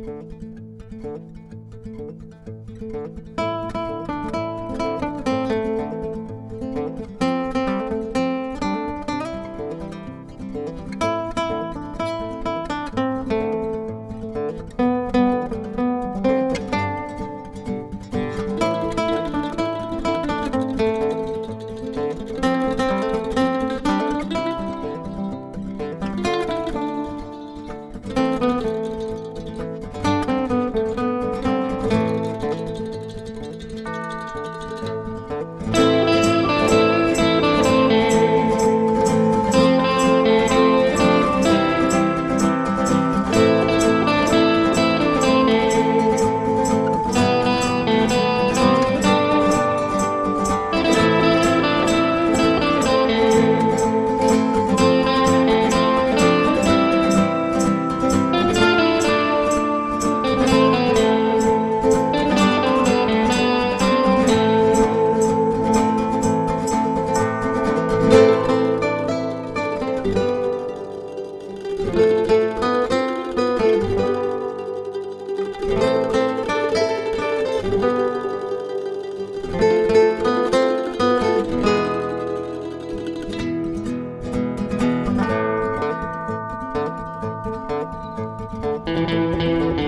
Música Música